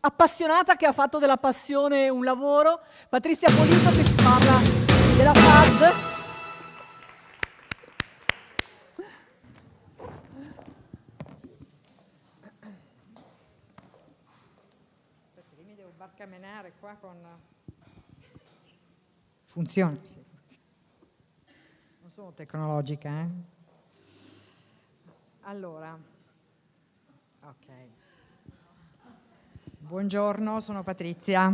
appassionata che ha fatto della passione un lavoro, Patrizia Polito che ci parla della FAD. mi devo barcamenare qua con... Funziona, sì. Non sono tecnologica, eh? Allora, ok. Buongiorno, sono Patrizia.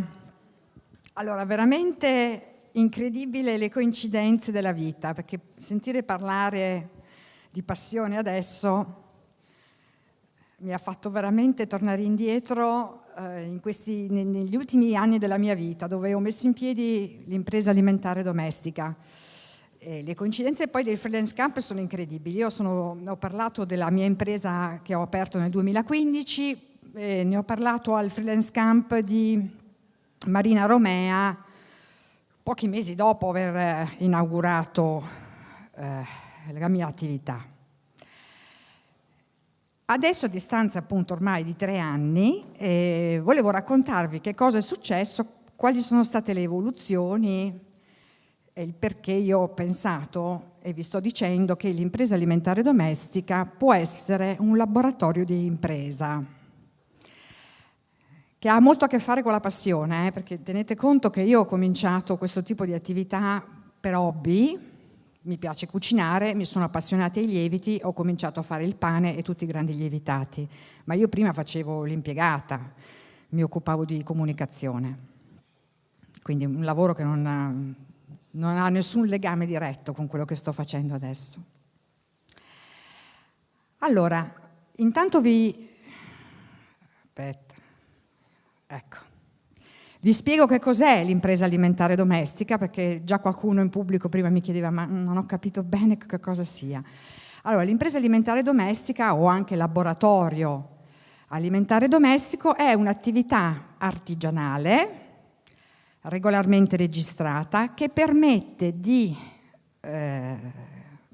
Allora, veramente incredibile le coincidenze della vita, perché sentire parlare di passione adesso mi ha fatto veramente tornare indietro eh, questi, negli ultimi anni della mia vita, dove ho messo in piedi l'impresa alimentare domestica. E le coincidenze poi del freelance camp sono incredibili. Io sono, ho parlato della mia impresa che ho aperto nel 2015, eh, ne ho parlato al freelance camp di Marina Romea pochi mesi dopo aver eh, inaugurato eh, la mia attività. Adesso a distanza appunto ormai di tre anni eh, volevo raccontarvi che cosa è successo, quali sono state le evoluzioni e il perché io ho pensato e vi sto dicendo che l'impresa alimentare domestica può essere un laboratorio di impresa che ha molto a che fare con la passione, eh, perché tenete conto che io ho cominciato questo tipo di attività per hobby, mi piace cucinare, mi sono appassionata ai lieviti, ho cominciato a fare il pane e tutti i grandi lievitati, ma io prima facevo l'impiegata, mi occupavo di comunicazione, quindi un lavoro che non ha, non ha nessun legame diretto con quello che sto facendo adesso. Allora, intanto vi... Aspetta. Ecco. Vi spiego che cos'è l'impresa alimentare domestica, perché già qualcuno in pubblico prima mi chiedeva ma non ho capito bene che cosa sia. Allora, l'impresa alimentare domestica o anche laboratorio alimentare domestico è un'attività artigianale regolarmente registrata che permette di eh,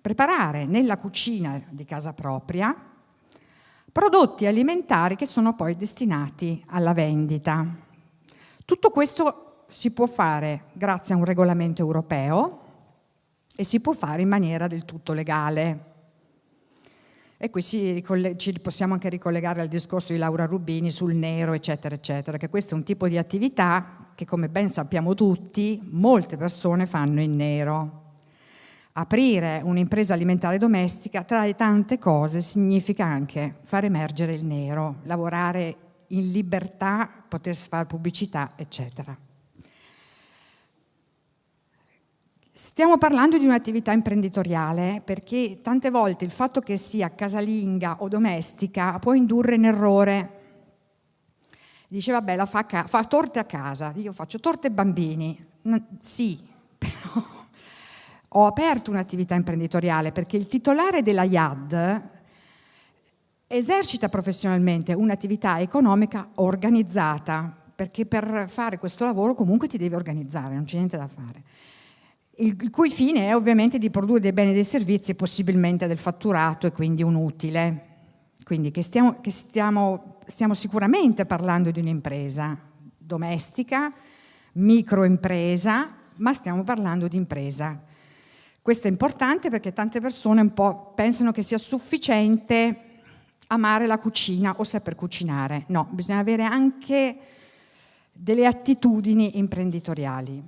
preparare nella cucina di casa propria prodotti alimentari che sono poi destinati alla vendita. Tutto questo si può fare grazie a un regolamento europeo e si può fare in maniera del tutto legale. E qui ci possiamo anche ricollegare al discorso di Laura Rubini sul nero, eccetera, eccetera, che questo è un tipo di attività che, come ben sappiamo tutti, molte persone fanno in nero. Aprire un'impresa alimentare domestica, tra le tante cose, significa anche far emergere il nero, lavorare in libertà, poter fare pubblicità, eccetera. Stiamo parlando di un'attività imprenditoriale perché tante volte il fatto che sia casalinga o domestica può indurre in errore. Dice, vabbè, la fa, fa torte a casa, io faccio torte ai bambini. sì, però ho aperto un'attività imprenditoriale perché il titolare della IAD esercita professionalmente un'attività economica organizzata, perché per fare questo lavoro comunque ti devi organizzare, non c'è niente da fare. Il, cui fine è ovviamente di produrre dei beni e dei servizi, possibilmente del fatturato e quindi un utile. Quindi che stiamo, che stiamo, stiamo sicuramente parlando di un'impresa domestica, microimpresa, ma stiamo parlando di impresa questo è importante perché tante persone un po' pensano che sia sufficiente amare la cucina o saper cucinare. No, bisogna avere anche delle attitudini imprenditoriali.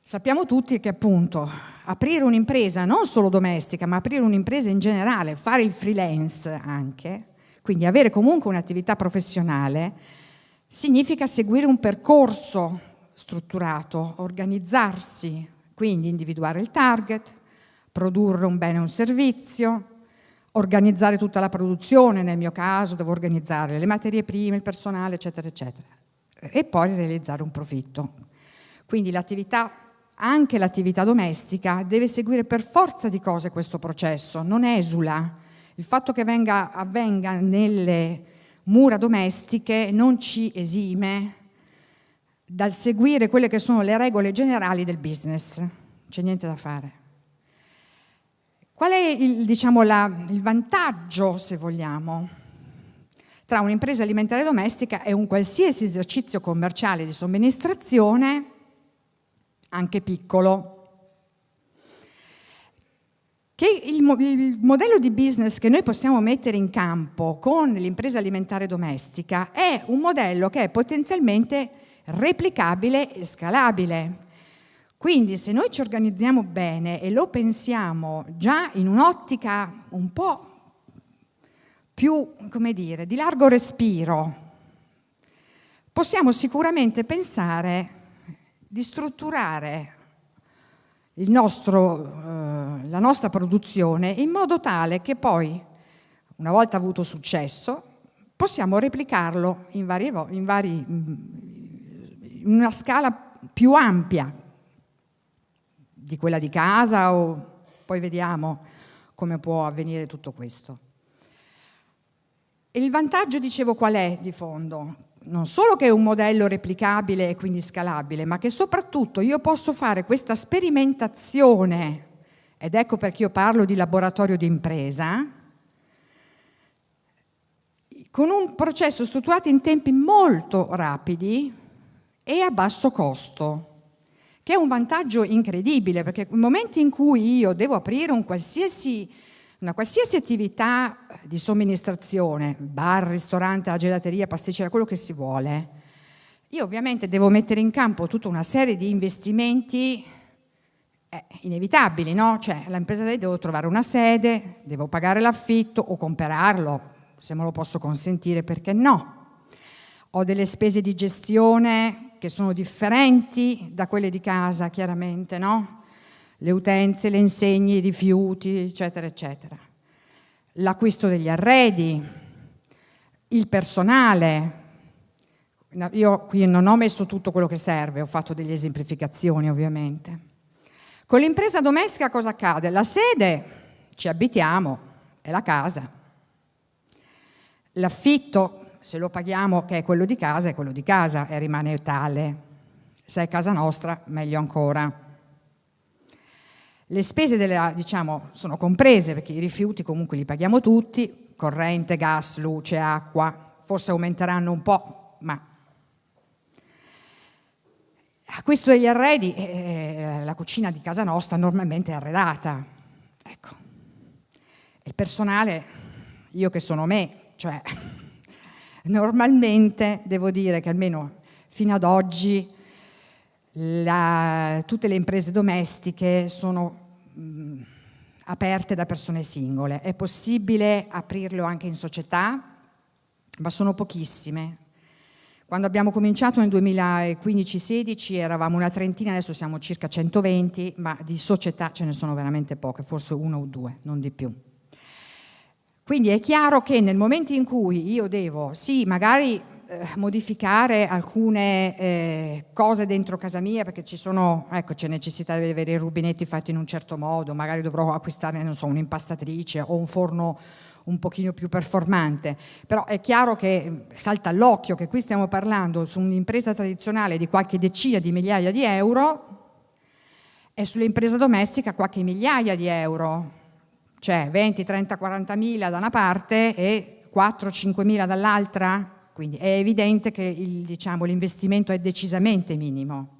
Sappiamo tutti che appunto aprire un'impresa non solo domestica, ma aprire un'impresa in generale, fare il freelance anche, quindi avere comunque un'attività professionale, significa seguire un percorso strutturato, organizzarsi, quindi individuare il target, produrre un bene o un servizio, organizzare tutta la produzione, nel mio caso devo organizzare le materie prime, il personale, eccetera, eccetera, e poi realizzare un profitto. Quindi l'attività, anche l'attività domestica, deve seguire per forza di cose questo processo, non esula. Il fatto che venga, avvenga nelle mura domestiche non ci esime dal seguire quelle che sono le regole generali del business. C'è niente da fare. Qual è il, diciamo, la, il vantaggio, se vogliamo? tra un'impresa alimentare domestica e un qualsiasi esercizio commerciale di somministrazione, anche piccolo. Che il, il, modello di business che noi possiamo mettere in campo con l'impresa alimentare domestica è un modello che è potenzialmente replicabile e scalabile. Quindi se noi ci organizziamo bene e lo pensiamo già in un'ottica un po' più, come dire, di largo respiro, possiamo sicuramente pensare di strutturare nostro, eh, la nostra produzione in modo tale che poi, una volta avuto successo, possiamo replicarlo in, vari, in, vari, in una scala più ampia di quella di casa o poi vediamo come può avvenire tutto questo. Il vantaggio, dicevo, qual è di fondo? Non solo che è un modello replicabile e quindi scalabile, ma che soprattutto io posso fare questa sperimentazione, ed ecco perché io parlo di laboratorio di impresa, con un processo strutturato in tempi molto rapidi e a basso costo, che è un vantaggio incredibile, perché nel momento in cui io devo aprire un qualsiasi una qualsiasi attività di somministrazione, bar, ristorante, gelateria, pasticceria, quello che si vuole, io ovviamente devo mettere in campo tutta una serie di investimenti eh, inevitabili, no? Cioè l'impresa devo trovare una sede, devo pagare l'affitto o comprarlo, se me lo posso consentire, perché no? Ho delle spese di gestione che sono differenti da quelle di casa, chiaramente, no? le utenze, le insegne, i rifiuti, eccetera, eccetera. L'acquisto degli arredi, il personale. Io qui non ho messo tutto quello che serve, ho fatto delle esemplificazioni ovviamente. Con l'impresa domestica cosa accade? La sede, ci abitiamo, è la casa. L'affitto, se lo paghiamo che è quello di casa, è quello di casa e rimane tale. Se è casa nostra, meglio ancora. Le spese della, diciamo, sono comprese perché i rifiuti comunque li paghiamo tutti, corrente, gas, luce, acqua, forse aumenteranno un po', ma acquisto degli arredi, eh, la cucina di casa nostra normalmente è arredata. Ecco. Il personale, io che sono me, cioè normalmente devo dire che almeno fino ad oggi la, tutte le imprese domestiche sono mh, aperte da persone singole. È possibile aprirlo anche in società, ma sono pochissime. Quando abbiamo cominciato nel 2015-16 eravamo una trentina, adesso siamo circa 120, ma di società ce ne sono veramente poche, forse una o due, non di più. Quindi è chiaro che nel momento in cui io devo, sì, magari eh, modificare alcune eh, cose dentro casa mia perché ci sono, ecco, c'è necessità di avere i rubinetti fatti in un certo modo, magari dovrò acquistare, non so, un'impastatrice o un forno un pochino più performante, però è chiaro che salta all'occhio che qui stiamo parlando su un'impresa tradizionale di qualche decina di migliaia di euro e sull'impresa domestica qualche migliaia di euro, cioè 20, 30, 40 mila da una parte e 4, 5 mila dall'altra, quindi è evidente che diciamo, l'investimento è decisamente minimo.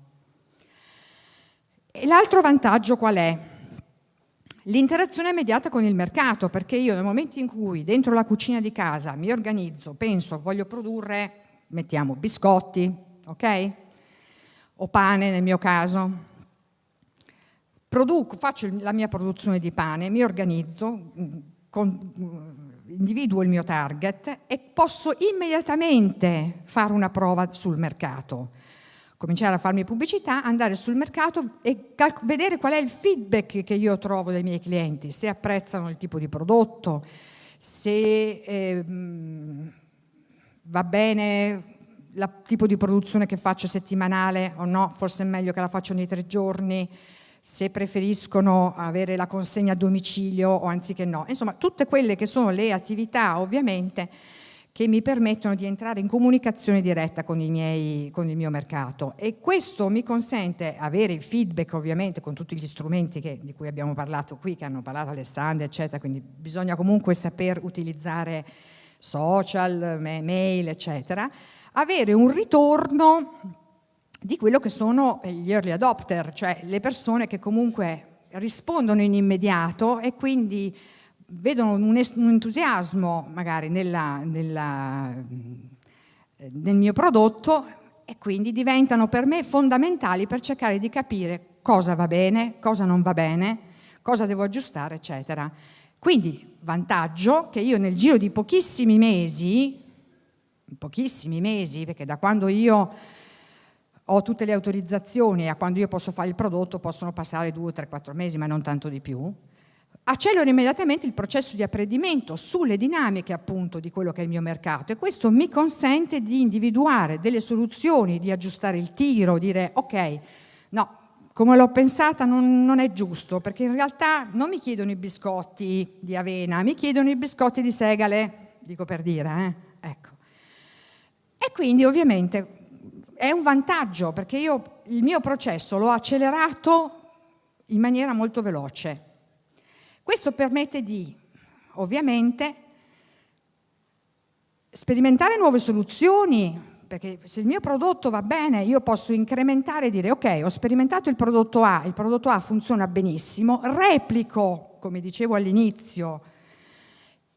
L'altro vantaggio qual è? L'interazione immediata con il mercato, perché io nel momento in cui dentro la cucina di casa mi organizzo, penso, voglio produrre, mettiamo biscotti, ok? O pane nel mio caso, produco, faccio la mia produzione di pane, mi organizzo, con, individuo il mio target e posso immediatamente fare una prova sul mercato. Cominciare a farmi pubblicità, andare sul mercato e vedere qual è il feedback che io trovo dai miei clienti, se apprezzano il tipo di prodotto, se eh, va bene il tipo di produzione che faccio settimanale o no, forse è meglio che la faccio nei tre giorni, se preferiscono avere la consegna a domicilio o anziché no. Insomma, tutte quelle che sono le attività ovviamente che mi permettono di entrare in comunicazione diretta con, miei, con il mio mercato e questo mi consente avere il feedback ovviamente con tutti gli strumenti che, di cui abbiamo parlato qui, che hanno parlato Alessandra eccetera, quindi bisogna comunque saper utilizzare social, mail, eccetera, avere un ritorno di quello che sono gli early adopter, cioè le persone che comunque rispondono in immediato e quindi vedono un, entusiasmo magari nella, nella, nel mio prodotto e quindi diventano per me fondamentali per cercare di capire cosa va bene, cosa non va bene, cosa devo aggiustare, eccetera. Quindi vantaggio che io nel giro di pochissimi mesi, pochissimi mesi, perché da quando io ho tutte le autorizzazioni e a quando io posso fare il prodotto possono passare due, tre, quattro mesi, ma non tanto di più, accelero immediatamente il processo di apprendimento sulle dinamiche appunto di quello che è il mio mercato e questo mi consente di individuare delle soluzioni, di aggiustare il tiro, dire ok, no, come l'ho pensata non, non, è giusto, perché in realtà non mi chiedono i biscotti di avena, mi chiedono i biscotti di segale, dico per dire, eh? ecco. E quindi ovviamente è un vantaggio, perché io il mio processo l'ho accelerato in maniera molto veloce. Questo permette di, ovviamente, sperimentare nuove soluzioni, perché se il mio prodotto va bene io posso incrementare e dire ok, ho sperimentato il prodotto A, il prodotto A funziona benissimo, replico, come dicevo all'inizio,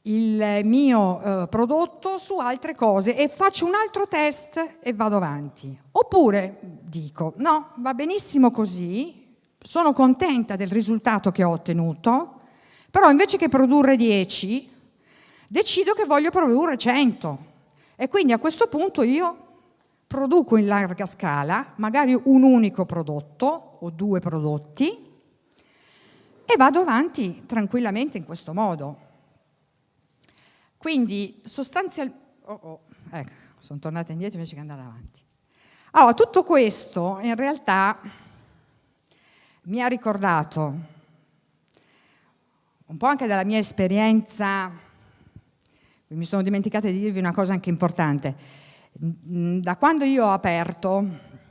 il mio eh, prodotto su altre cose e faccio un altro test e vado avanti. Oppure dico no, va benissimo così, sono contenta del risultato che ho ottenuto, però invece che produrre 10, decido che voglio produrre 100. E quindi a questo punto io produco in larga scala, magari un unico prodotto o due prodotti, e vado avanti tranquillamente in questo modo. Quindi sostanzialmente... Oh, oh, ecco, sono tornata indietro invece che andare avanti. Allora, tutto questo in realtà mi ha ricordato un po' anche dalla mia esperienza, mi sono dimenticata di dirvi una cosa anche importante, da quando io ho aperto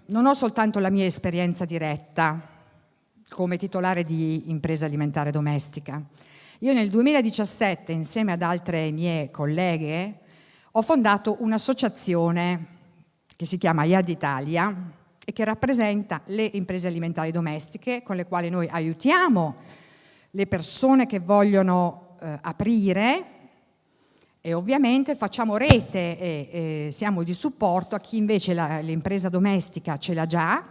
non ho soltanto la mia esperienza diretta come titolare di impresa alimentare domestica. Io nel 2017, insieme ad altre mie colleghe, ho fondato un'associazione che si chiama IAD Italia e che rappresenta le imprese alimentari domestiche con le quali noi aiutiamo le persone che vogliono eh, aprire e ovviamente facciamo rete e, e, siamo di supporto a chi invece l'impresa domestica ce l'ha già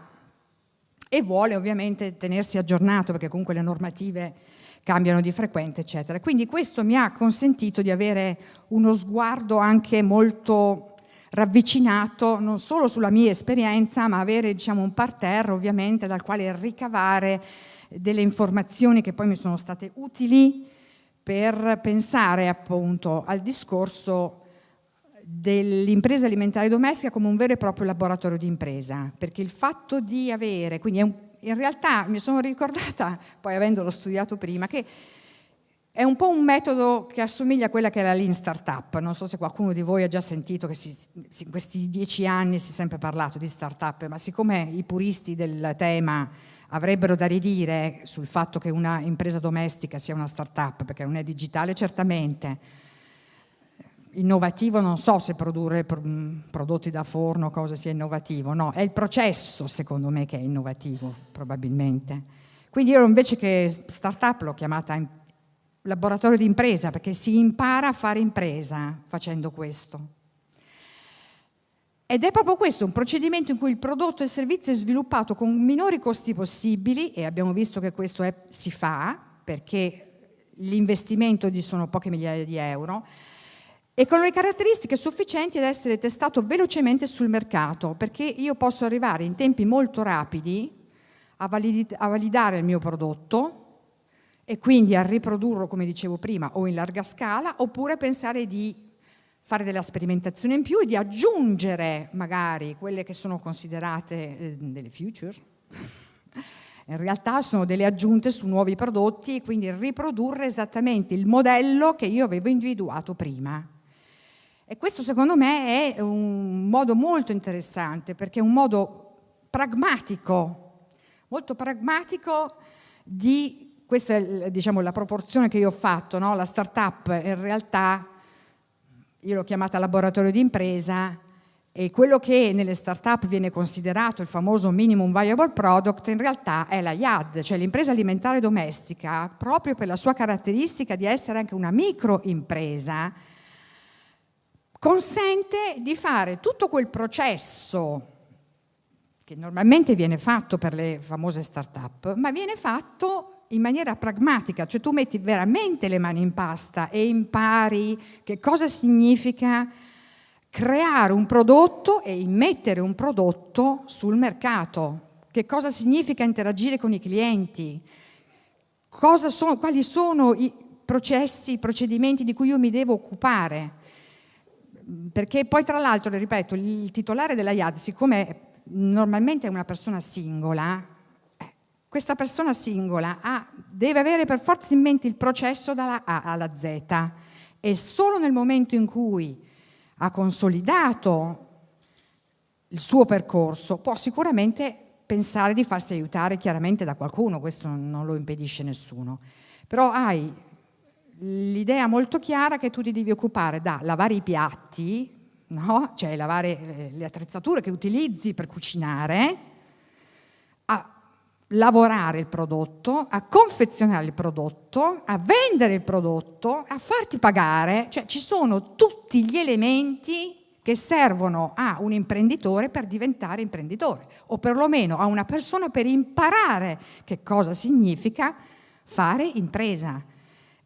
e vuole ovviamente tenersi aggiornato perché comunque le normative cambiano di frequente, eccetera. Quindi questo mi ha consentito di avere uno sguardo anche molto ravvicinato non solo sulla mia esperienza, ma avere diciamo, un parterre ovviamente dal quale ricavare delle informazioni che poi mi sono state utili per pensare appunto al discorso dell'impresa alimentare domestica come un vero e proprio laboratorio di impresa, perché il fatto di avere, quindi un, in realtà mi sono ricordata, poi avendolo studiato prima, che è un po' un metodo che assomiglia a quella che è la Lean Startup, non so se qualcuno di voi ha già sentito che in questi dieci anni si è sempre parlato di startup, ma siccome i puristi del tema avrebbero da ridire sul fatto che una impresa domestica sia una start-up, perché non è digitale certamente, innovativo non so se produrre prodotti da forno, cosa sia innovativo, no, è il processo secondo me che è innovativo probabilmente. Quindi io invece che start-up l'ho chiamata laboratorio di impresa perché si impara a fare impresa facendo questo. Ed è proprio questo, un procedimento in cui il prodotto e il servizio è sviluppato con minori costi possibili, e abbiamo visto che questo è, si fa, perché l'investimento sono poche migliaia di euro, e con le caratteristiche sufficienti ad essere testato velocemente sul mercato, perché io posso arrivare in tempi molto rapidi a, a validare il mio prodotto e quindi a riprodurlo, come dicevo prima, o in larga scala, oppure pensare di fare della sperimentazione in più e di aggiungere magari quelle che sono considerate eh, delle future. In realtà sono delle aggiunte su nuovi prodotti e quindi riprodurre esattamente il modello che io avevo individuato prima. E questo secondo me è un modo molto interessante perché è un modo pragmatico, molto pragmatico di, questa è diciamo, la proporzione che io ho fatto, no? la startup in realtà io l'ho chiamata laboratorio di impresa, e quello che nelle start-up viene considerato il famoso minimum viable product in realtà è la IAD, cioè l'impresa alimentare domestica, proprio per la sua caratteristica di essere anche una microimpresa, consente di fare tutto quel processo che normalmente viene fatto per le famose start-up, ma viene fatto in maniera pragmatica, cioè tu metti veramente le mani in pasta e impari che cosa significa creare un prodotto e immettere un prodotto sul mercato. Che cosa significa interagire con i clienti? Sono, quali sono i processi, i procedimenti di cui io mi devo occupare? Perché poi tra l'altro, ripeto, il titolare della IAD, siccome normalmente è una persona singola, eh, questa persona singola ha, deve avere per forza in mente il processo dalla A alla Z. E solo nel momento in cui ha consolidato il suo percorso può sicuramente pensare di farsi aiutare chiaramente da qualcuno, questo non lo impedisce nessuno, però hai l'idea molto chiara che tu ti devi occupare da lavare i piatti, no? cioè lavare eh, le attrezzature che utilizzi per cucinare, a lavorare il prodotto, a confezionare il prodotto, a vendere il prodotto, a farti pagare, cioè ci sono tutti gli elementi che servono a un imprenditore per diventare imprenditore o perlomeno a una persona per imparare che cosa significa fare impresa.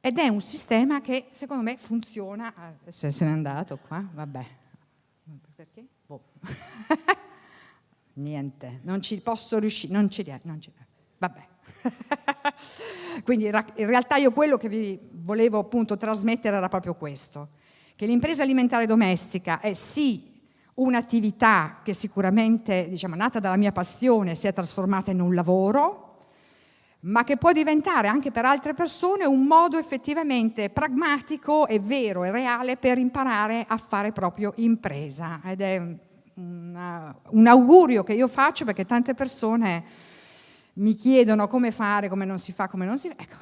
Ed è un sistema che secondo me funziona, se se n'è andato qua, vabbè, perché? Boh. Niente, non ci posso riuscire, non ci ci vabbè. Quindi in realtà io quello che vi volevo appunto trasmettere era proprio questo, che l'impresa alimentare domestica è sì un'attività che sicuramente, diciamo, nata dalla mia passione, si è trasformata in un lavoro, ma che può diventare anche per altre persone un modo effettivamente pragmatico e vero e reale per imparare a fare proprio impresa. Ed è una, un augurio che io faccio perché tante persone mi chiedono come fare, come non si fa, come non si fa. Ecco,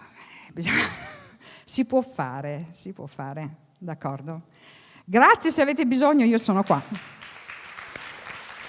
bisogna, si può fare, si può fare, d'accordo? Grazie, se avete bisogno io sono qua.